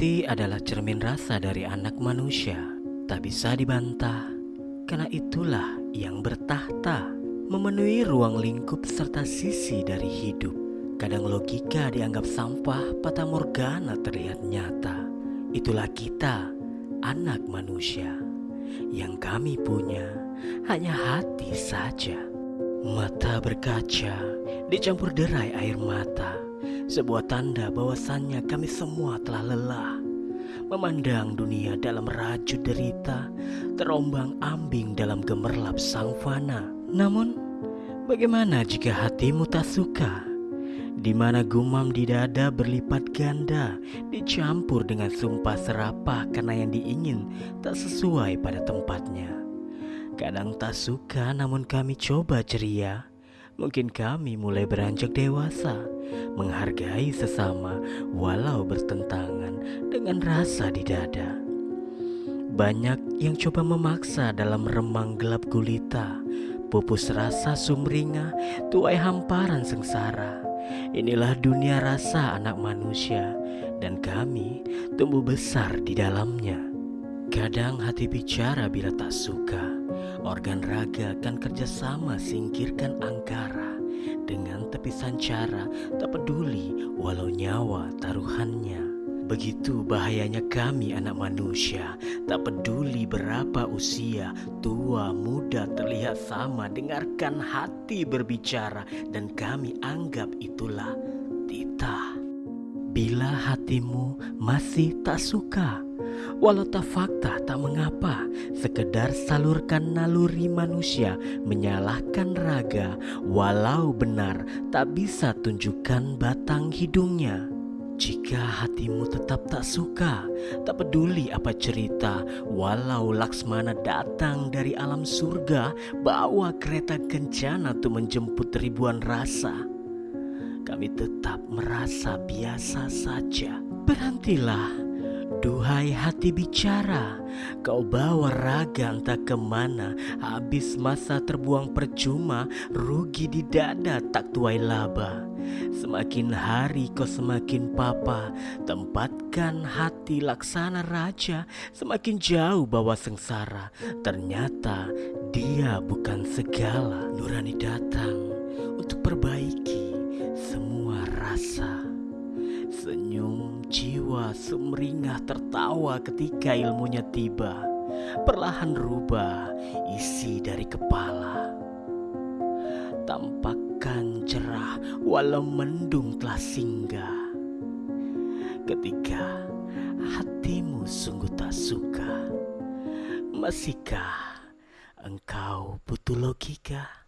Hati adalah cermin rasa dari anak manusia, tak bisa dibantah, karena itulah yang bertahta, memenuhi ruang lingkup serta sisi dari hidup. Kadang logika dianggap sampah, patah morgana terlihat nyata. Itulah kita, anak manusia, yang kami punya hanya hati saja. Mata berkaca, dicampur derai air mata sebuah tanda bahwasannya kami semua telah lelah. Memandang dunia dalam rajut derita Terombang ambing dalam gemerlap sang fana Namun bagaimana jika hatimu tak suka? Di mana gumam di dada berlipat ganda Dicampur dengan sumpah serapah Karena yang diingin tak sesuai pada tempatnya. Kadang tak suka namun kami coba ceria Mungkin kami mulai beranjak dewasa, menghargai sesama walau bertentangan dengan rasa di dada. Banyak yang coba memaksa dalam remang gelap gulita, pupus rasa sumringah, tuai hamparan sengsara. Inilah dunia rasa anak manusia, dan kami tumbuh besar di dalamnya. Kadang hati bicara bila tak suka Organ raga kan kerjasama singkirkan angkara Dengan tepisan cara tak peduli walau nyawa taruhannya. Begitu bahayanya kami anak manusia Tak peduli berapa usia Tua muda terlihat sama Dengarkan hati berbicara Dan kami anggap itulah titah. Bila hatimu masih tak suka Walau tak fakta tak mengapa Sekedar salurkan naluri manusia Menyalahkan raga. Walau benar tak bisa tunjukkan batang hidungnya. Jika hatimu tetap tak suka, tak peduli apa cerita, walau Laksmana datang dari alam surga, bawa kereta kencana untuk menjemput ribuan rasa, kami tetap merasa biasa saja. Berhentilah Duhai hati bicara, kau bawa raga entah ke mana. Habis masa terbuang percuma, rugi di dada tak tuai laba. Semakin hari kau semakin papa Tempatkan hati laksana raja. Semakin jauh bawa sengsara Ternyata dia bukan segala Nurani datang untuk perbaiki jiwa sumringah tertawa ketika ilmunya tiba. Perlahan rubah isi dari kepala. Tampakkan cerah walau mendung telah singgah. Ketika hatimu sungguh tak suka Masihkah engkau butuh logika?